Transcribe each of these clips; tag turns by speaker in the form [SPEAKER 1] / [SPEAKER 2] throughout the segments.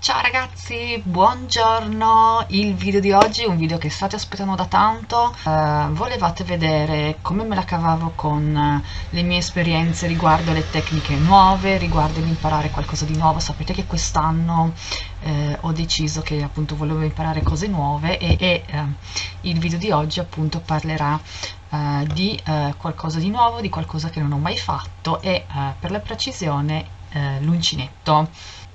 [SPEAKER 1] Ciao ragazzi, buongiorno! Il video di oggi è un video che state aspettando da tanto. Uh, volevate vedere come me la cavavo con uh, le mie esperienze riguardo le tecniche nuove, riguardo l'imparare qualcosa di nuovo. Sapete che quest'anno uh, ho deciso che appunto volevo imparare cose nuove e, e il video di oggi appunto parlerà di qualcosa di nuovo, di qualcosa che non ho mai fatto e per la precisione l'uncinetto.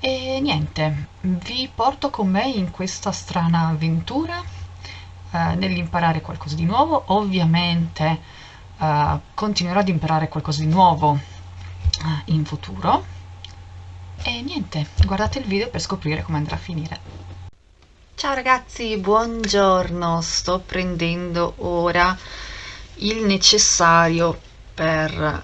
[SPEAKER 1] E niente, vi porto con me in questa strana avventura eh, nell'imparare qualcosa di nuovo. Ovviamente eh, continuerò ad imparare qualcosa di nuovo eh, in futuro. E niente, guardate il video per scoprire come andrà a finire. Ciao ragazzi, buongiorno! Sto prendendo ora il necessario per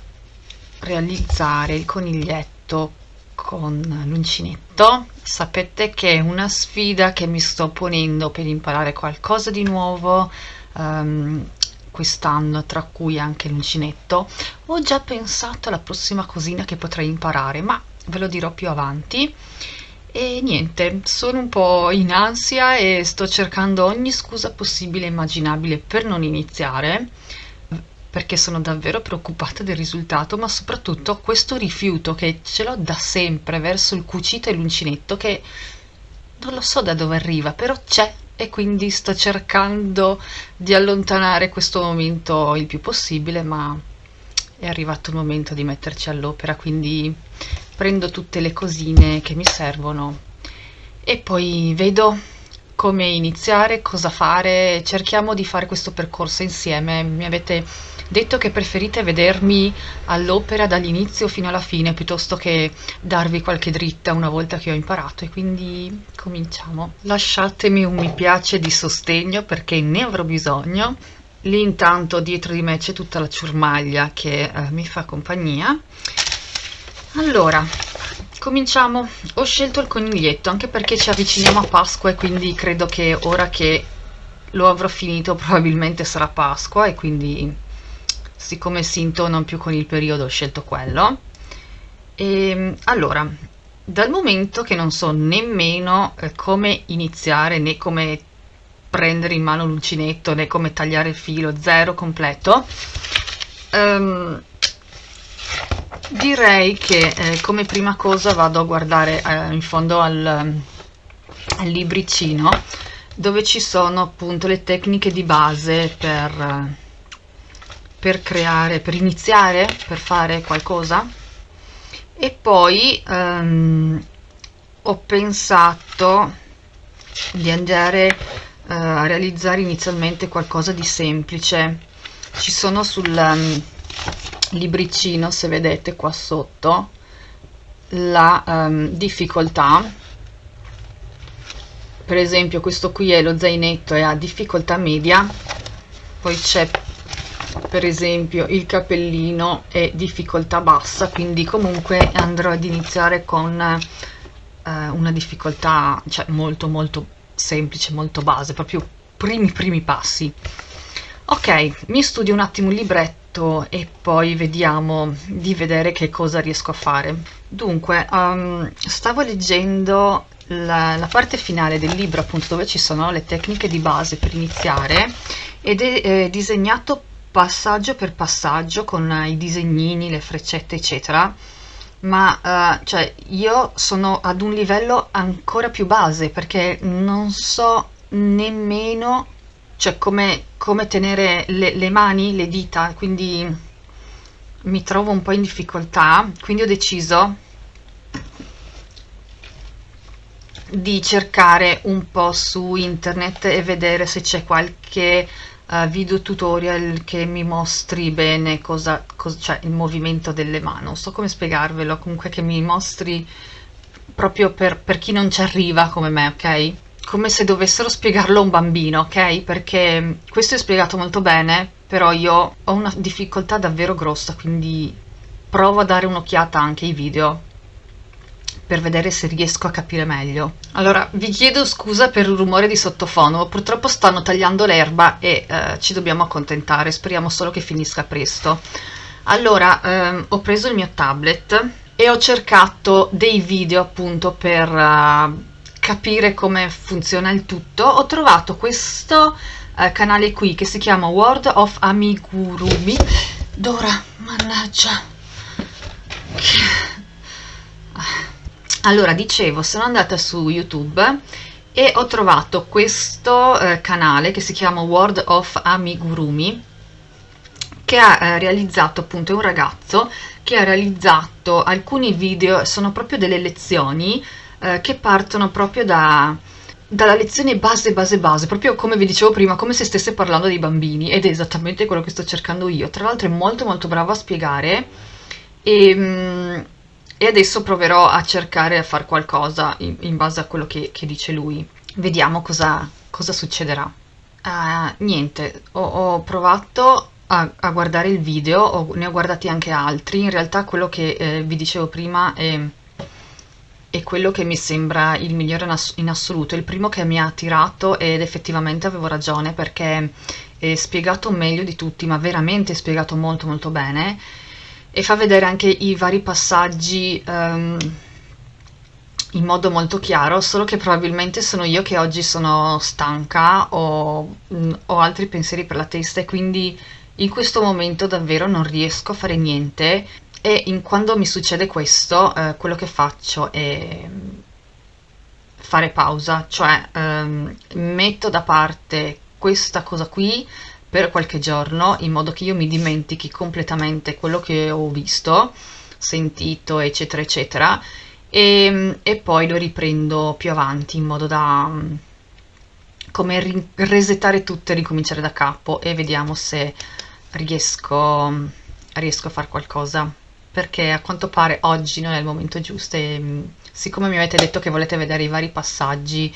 [SPEAKER 1] realizzare il coniglietto con l'uncinetto. Sapete che è una sfida che mi sto ponendo per imparare qualcosa di nuovo um, quest'anno tra cui anche l'uncinetto. Ho già pensato alla prossima cosina che potrei imparare ma ve lo dirò più avanti. E niente sono un po' in ansia e sto cercando ogni scusa possibile e immaginabile per non iniziare perché sono davvero preoccupata del risultato, ma soprattutto questo rifiuto che ce l'ho da sempre verso il cucito e l'uncinetto che non lo so da dove arriva, però c'è e quindi sto cercando di allontanare questo momento il più possibile, ma è arrivato il momento di metterci all'opera, quindi prendo tutte le cosine che mi servono e poi vedo come iniziare, cosa fare, cerchiamo di fare questo percorso insieme. Mi avete detto che preferite vedermi all'opera dall'inizio fino alla fine piuttosto che darvi qualche dritta una volta che ho imparato e quindi cominciamo. Lasciatemi un mi piace di sostegno perché ne avrò bisogno. Lì intanto dietro di me c'è tutta la ciurmaglia che eh, mi fa compagnia. Allora, cominciamo. Ho scelto il coniglietto anche perché ci avviciniamo a Pasqua e quindi credo che ora che lo avrò finito probabilmente sarà Pasqua e quindi siccome si intonano più con il periodo ho scelto quello. E ehm, allora dal momento che non so nemmeno eh, come iniziare né come prendere in mano l'uncinetto né come tagliare il filo zero completo um, direi che eh, come prima cosa vado a guardare eh, in fondo al, al, libricino dove ci sono appunto le tecniche di base per, per creare, per iniziare, per fare qualcosa. E poi ehm, ho pensato di andare eh, a realizzare inizialmente qualcosa di semplice. Ci sono sul um, libricino se vedete qua sotto la um, difficoltà. Per esempio questo qui è lo zainetto e ha difficoltà media. Poi c'è per esempio il cappellino è difficoltà bassa quindi comunque andrò ad iniziare con uh, una difficoltà cioè molto molto semplice molto base proprio primi primi passi. Ok mi studio un attimo il libretto letto e poi vediamo di vedere che cosa riesco a fare. Dunque, um, stavo leggendo la, la, parte finale del libro appunto dove ci sono le tecniche di base per iniziare ed è eh, disegnato passaggio per passaggio con i disegnini, le freccette eccetera ma uh, cioè io sono ad un livello ancora più base perché non so nemmeno cioè come, come tenere le, le mani, le dita, quindi mi trovo un po' in difficoltà, quindi ho deciso di cercare un po' su internet e vedere se c'è qualche uh, video tutorial che mi mostri bene cosa, cosa cioè il movimento delle mani. Non so come spiegarvelo comunque che mi mostri proprio per, per chi non ci arriva come me ok come se dovessero spiegarlo a un bambino, ok? Perché questo è spiegato molto bene, però io ho una difficoltà davvero grossa, quindi provo a dare un'occhiata anche ai video per vedere se riesco a capire meglio. Allora, vi chiedo scusa per il rumore di sottofono, purtroppo stanno tagliando l'erba e eh, ci dobbiamo accontentare, speriamo solo che finisca presto. Allora, ehm, ho preso il mio tablet e ho cercato dei video appunto per... Uh, capire come funziona il tutto, ho trovato questo eh, canale qui che si chiama World of Amigurumi. Dora, mannaggia. Allora, dicevo, sono andata su YouTube e ho trovato questo eh, canale che si chiama World of Amigurumi che ha eh, realizzato appunto un ragazzo che ha realizzato alcuni video, sono proprio delle lezioni eh, che partono proprio da, dalla lezione base base base, proprio come vi dicevo prima, come se stesse parlando dei bambini ed è esattamente quello che sto cercando io. Tra l'altro è molto molto bravo a spiegare e, mm, e adesso proverò a cercare a fare qualcosa in, in, base a quello che, che dice lui. Vediamo cosa, cosa succederà. Uh, niente, ho, ho provato a, a, guardare il video, ho, ne ho guardati anche altri, in realtà quello che eh, vi dicevo prima è, è, quello che mi sembra il migliore in, ass in, assoluto, il primo che mi ha attirato ed effettivamente avevo ragione perché è spiegato meglio di tutti, ma veramente spiegato molto molto bene e fa vedere anche i vari passaggi um, in modo molto chiaro, solo che probabilmente sono io che oggi sono stanca o mh, ho altri pensieri per la testa e quindi in questo momento davvero non riesco a fare niente e in, quando mi succede questo eh, quello che faccio è fare pausa, cioè ehm, metto da parte questa cosa qui per qualche giorno in modo che io mi dimentichi completamente quello che ho visto, sentito eccetera eccetera. E, e poi lo riprendo più avanti in modo da come resettare tutto e ricominciare da capo. E vediamo se riesco, riesco a fare qualcosa perché a quanto pare oggi non è il momento giusto e mm, siccome mi avete detto che volete vedere i vari passaggi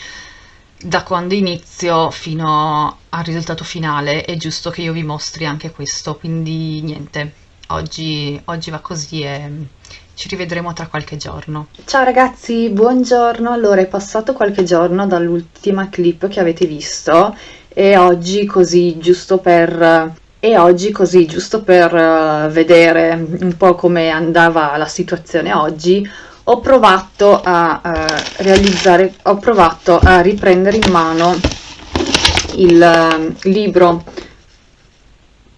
[SPEAKER 1] da quando inizio fino al risultato finale è giusto che io vi mostri anche questo quindi niente oggi, oggi va così e ci rivedremo tra qualche giorno. Ciao ragazzi, buongiorno. Allora, è passato qualche giorno dall'ultima clip che avete visto e oggi così giusto per e oggi così giusto per uh, vedere un po' come andava la situazione oggi ho provato a uh, realizzare ho provato a riprendere in mano il uh, libro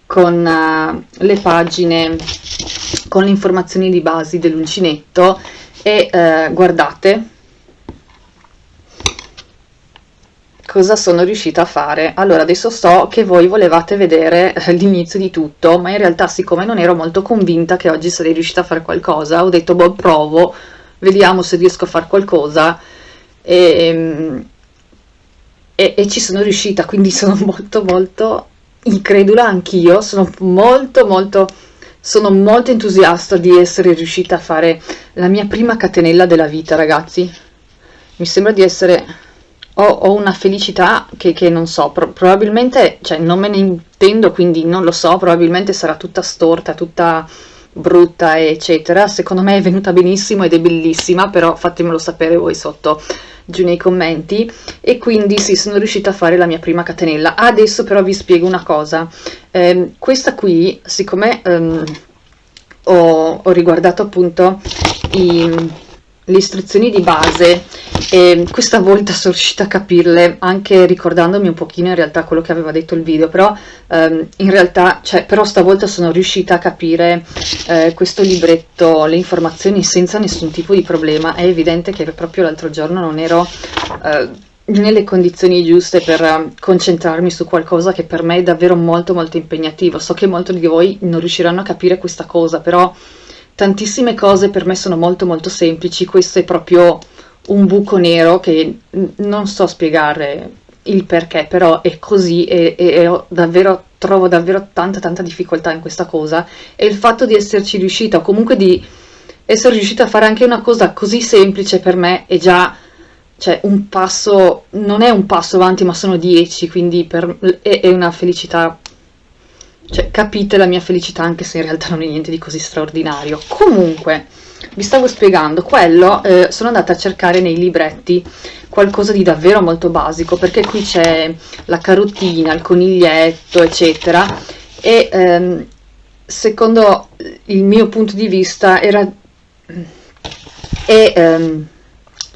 [SPEAKER 1] con le pagine con le informazioni di base dell'uncinetto e guardate cosa sono riuscita a fare. Allora, adesso so che voi volevate vedere eh, l'inizio di tutto, ma in realtà siccome non ero molto convinta che oggi sarei riuscita a fare qualcosa, ho detto, boh, provo, vediamo se riesco a fare qualcosa, e, ehm, e, e ci sono riuscita, quindi sono molto molto incredula anch'io, sono molto molto sono molto entusiasta di essere riuscita a fare la mia prima catenella della vita, ragazzi. Mi sembra di essere ho, ho una felicità che, che non so, pro probabilmente, cioè non me ne intendo, quindi non lo so, probabilmente sarà tutta storta, tutta brutta, eccetera. Secondo me è venuta benissimo ed è bellissima, però fatemelo sapere voi sotto giù nei commenti. E quindi sì sono riuscita a fare la mia prima catenella. Adesso però vi spiego una cosa. Eh, questa qui siccome ehm, ho, ho, riguardato appunto i, le istruzioni di base e questa volta sono riuscita a capirle anche ricordandomi un pochino in realtà quello che aveva detto il video però ehm, in realtà cioè, però stavolta sono riuscita a capire eh, questo libretto le informazioni senza nessun tipo di problema. È evidente che proprio l'altro giorno non ero eh, nelle condizioni giuste per concentrarmi su qualcosa che per me è davvero molto molto impegnativo. So che molti di voi non riusciranno a capire questa cosa però tantissime cose per me sono molto molto semplici, questo è proprio un buco nero che non so spiegare il perché, però è così e, e, e davvero, trovo davvero tanta tanta difficoltà in questa cosa. E il fatto di esserci riuscita o comunque di essere riuscita a fare anche una cosa così semplice per me è già cioè un passo, non è un passo avanti ma sono dieci, quindi per, è, è una felicità cioè, capite la mia felicità anche se in realtà non è niente di così straordinario. Comunque, vi stavo spiegando, quello eh, sono andata a cercare nei libretti qualcosa di davvero molto basico, perché qui c'è la carotina, il coniglietto, eccetera, e ehm, secondo il mio punto di vista era... E, ehm,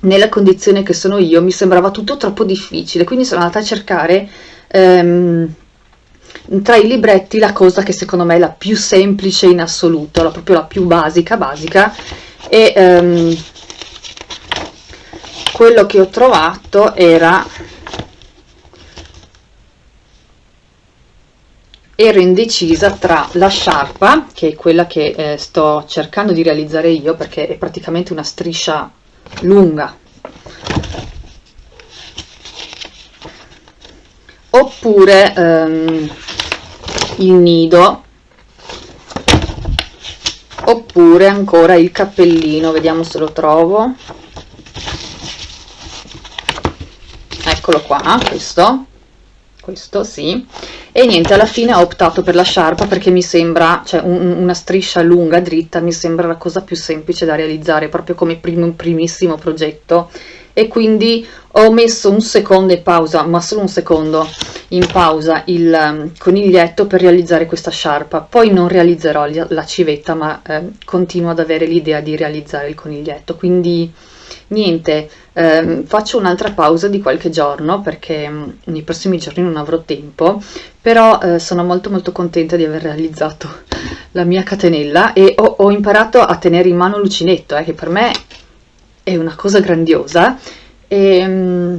[SPEAKER 1] nella condizione che sono io mi sembrava tutto troppo difficile, quindi sono andata a cercare ehm, tra i libretti la cosa che secondo me è la più semplice in assoluto, la, proprio la più basica, basica, e ehm, quello che ho trovato era ero indecisa tra la sciarpa che è quella che eh, sto cercando di realizzare io perché è praticamente una striscia lunga. Oppure ehm, il nido oppure ancora il cappellino vediamo se lo trovo. Eccolo qua questo. Questo sì. E niente alla fine ho optato per la sciarpa perché mi sembra cioè un, una striscia lunga dritta mi sembra la cosa più semplice da realizzare proprio come prim, primissimo progetto e quindi ho messo un secondo in pausa ma solo un secondo in pausa il um, coniglietto per realizzare questa sciarpa. Poi non realizzerò la civetta ma eh, continuo ad avere l'idea di realizzare il coniglietto. Quindi niente eh, faccio un'altra pausa di qualche giorno perché mm, nei prossimi giorni non avrò tempo però eh, sono molto molto contenta di aver realizzato la mia catenella e ho, ho imparato a tenere in mano l'uncinetto eh, che per me è una cosa grandiosa. E mh, mm,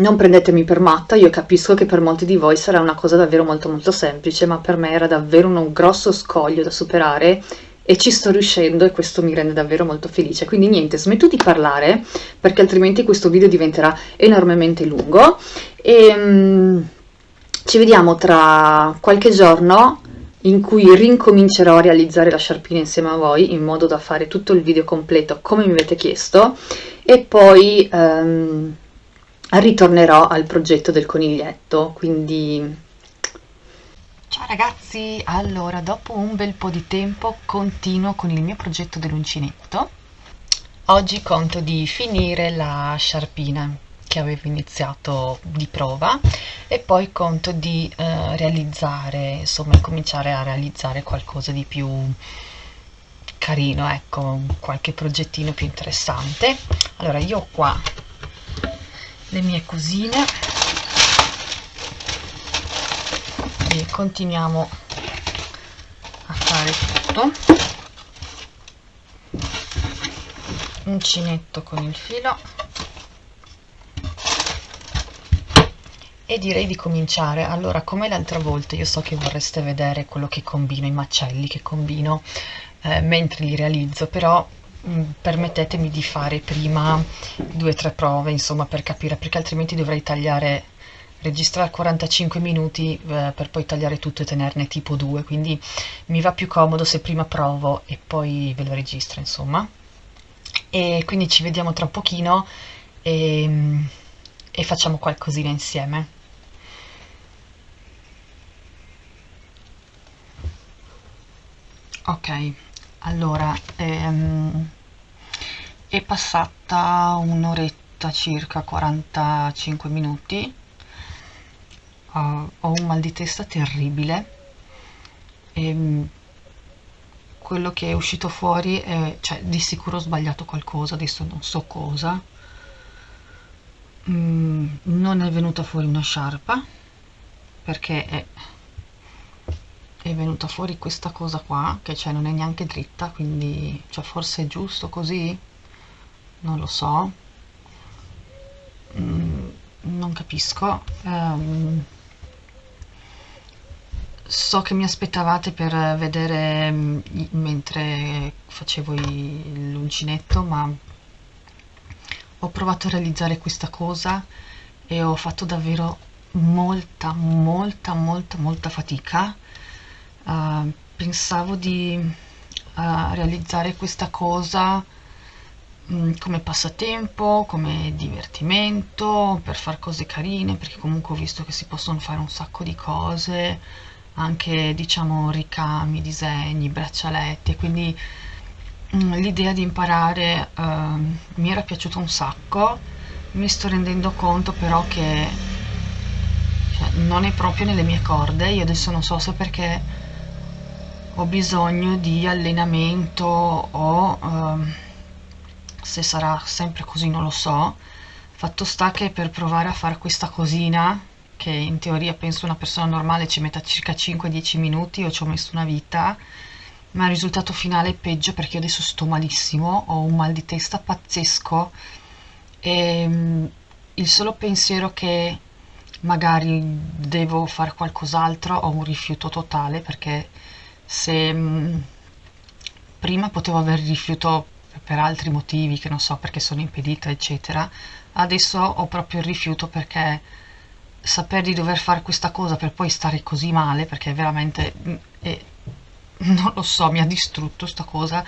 [SPEAKER 1] non prendetemi per matta, io capisco che per molti di voi sarà una cosa davvero molto molto semplice, ma per me era davvero un grosso scoglio da superare e ci sto riuscendo e questo mi rende davvero molto felice. Quindi niente, smetto di parlare perché altrimenti questo video diventerà enormemente lungo. E um, ci vediamo tra qualche giorno in cui rincomincerò a realizzare la sciarpina insieme a voi in modo da fare tutto il video completo come mi avete chiesto e poi um, ritornerò al progetto del coniglietto quindi Ciao ragazzi, allora dopo un bel po' di tempo continuo con il mio progetto dell'uncinetto. Oggi conto di finire la sciarpina che avevo iniziato di prova e poi conto di eh, realizzare, insomma cominciare a realizzare qualcosa di più carino, ecco, qualche progettino più interessante. Allora io ho qua le mie cosine. Quindi continuiamo a fare tutto. Uncinetto con il filo e direi di cominciare. Allora come l'altra volta io so che vorreste vedere quello che combino i macelli che combino eh, mentre li realizzo però mh, mm, permettetemi di fare prima due o tre prove insomma per capire perché altrimenti dovrei tagliare registrare 45 minuti eh, per poi tagliare tutto e tenerne tipo 2 quindi mi va più comodo se prima provo e poi ve lo registro insomma. E quindi ci vediamo tra pochino e, e facciamo qualcosina insieme ok allora ehm, è passata un'oretta circa 45 minuti uh, ho un mal di testa terribile e mm, quello che è uscito fuori è, cioè di sicuro ho sbagliato qualcosa, adesso non so cosa. Mm, non è venuta fuori una sciarpa perché è, è venuta fuori questa cosa qua che cioè non è neanche dritta quindi cioè forse è giusto così? Non lo so. Mm, non capisco. Um, so che mi aspettavate per vedere mm, mentre facevo l'uncinetto ma ho provato a realizzare questa cosa e ho fatto davvero molta molta molta molta fatica uh, pensavo di uh, realizzare questa cosa um, come passatempo come divertimento per fare cose carine perché comunque ho visto che si possono fare un sacco di cose anche diciamo ricami, disegni, braccialetti quindi mm, l'idea di imparare uh, mi era piaciuta un sacco. Mi sto rendendo conto però che cioè, non è proprio nelle mie corde io adesso non so se perché ho bisogno di allenamento o uh, se sarà sempre così non lo so. Fatto sta che per provare a fare questa cosina che in teoria penso una persona normale ci metta circa 5-10 minuti io ci ho messo una vita ma il risultato finale è peggio perché io adesso sto malissimo ho un mal di testa pazzesco. E mm, il solo pensiero che magari devo fare qualcos'altro ho un rifiuto totale perché se mm, prima potevo avere rifiuto per altri motivi che non so perché sono impedita eccetera. Adesso ho proprio il rifiuto perché saper di dover fare questa cosa per poi stare così male perché veramente è, non lo so mi ha distrutto sta cosa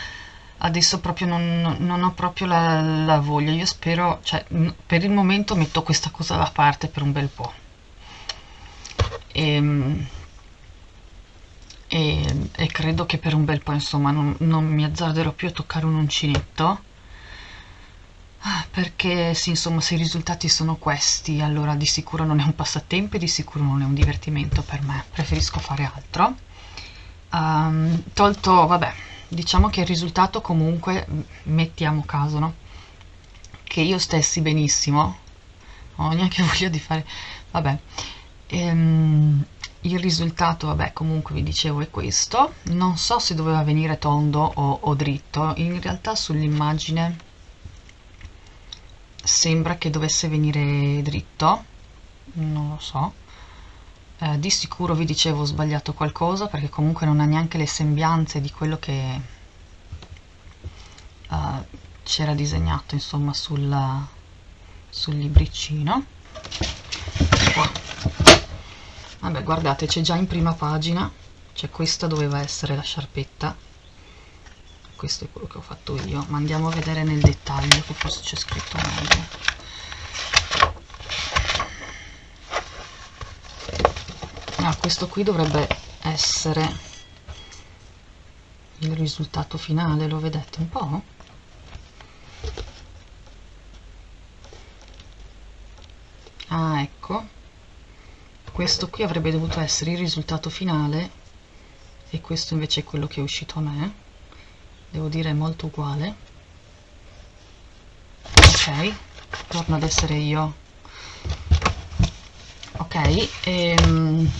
[SPEAKER 1] adesso proprio non, non ho proprio la, la, voglia. Io spero cioè per il momento metto questa cosa da parte per un bel po' e, ehm, e, e credo che per un bel po' insomma non, non mi azzarderò più a toccare un uncinetto perché sì, insomma, se i risultati sono questi, allora di sicuro non è un passatempo e di sicuro non è un divertimento per me, preferisco fare altro. Um, tolto, vabbè, diciamo che il risultato comunque, mettiamo caso, no? Che io stessi benissimo, ho neanche voglia di fare, vabbè, ehm, il risultato, vabbè, comunque vi dicevo è questo, non so se doveva venire tondo o, o dritto, in realtà sull'immagine sembra che dovesse venire dritto, non lo so, eh, di sicuro vi dicevo ho sbagliato qualcosa perché comunque non ha neanche le sembianze di quello che uh, c'era disegnato insomma sul, sul libricino. Qua vabbè guardate c'è già in prima pagina cioè questa doveva essere la sciarpetta. Questo è quello che ho fatto io ma andiamo a vedere nel dettaglio che forse c'è scritto meglio. Ah, questo qui dovrebbe essere il risultato finale lo vedete un po' ah ecco questo qui avrebbe dovuto essere il risultato finale e questo invece è quello che è uscito a me. Devo dire è molto uguale. Ok torno ad essere io. Ok ehm,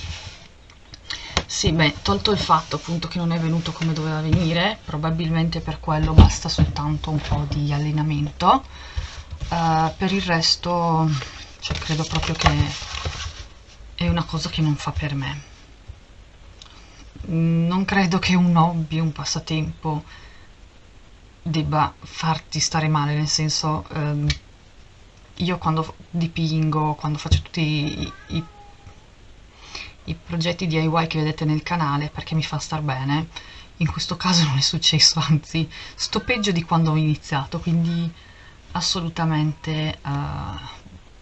[SPEAKER 1] sì beh tolto il fatto appunto che non è venuto come doveva venire probabilmente per quello basta soltanto un po' di allenamento. Uh, per il resto cioè credo proprio che è una cosa che non fa per me. Non credo che un hobby, un passatempo debba farti stare male nel senso ehm, io quando dipingo quando faccio tutti i, i, i progetti DIY che vedete nel canale perché mi fa star bene in questo caso non è successo anzi sto peggio di quando ho iniziato quindi assolutamente uh,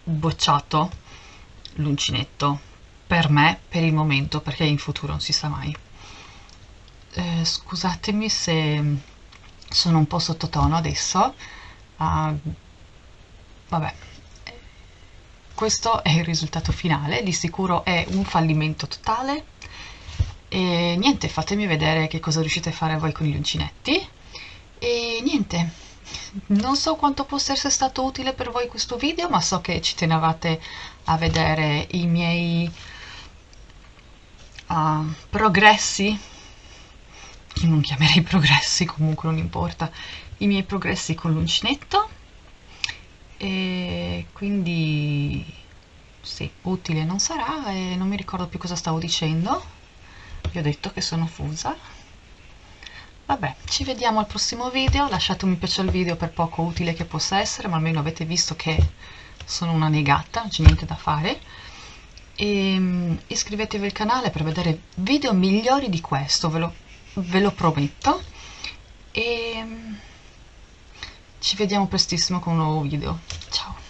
[SPEAKER 1] bocciato l'uncinetto per me per il momento perché in futuro non si sa mai. Eh, scusatemi se sono un po' sottotono adesso uh, vabbè. Questo è il risultato finale di sicuro è un fallimento totale. E niente fatemi vedere che cosa riuscite a fare voi con gli uncinetti e niente non so quanto possa essere stato utile per voi questo video ma so che ci tenevate a vedere i miei uh, progressi che non chiamerei progressi comunque non importa i miei progressi con l'uncinetto. E quindi sì, utile non sarà e non mi ricordo più cosa stavo dicendo. Vi ho detto che sono fusa. Vabbè, ci vediamo al prossimo video, lasciate un mi piace al video per poco utile che possa essere, ma almeno avete visto che sono una negata, non c'è niente da fare. E mm, iscrivetevi al canale per vedere video migliori di questo, ve lo, ve lo prometto. E mm, ci vediamo prestissimo con un nuovo video. Ciao!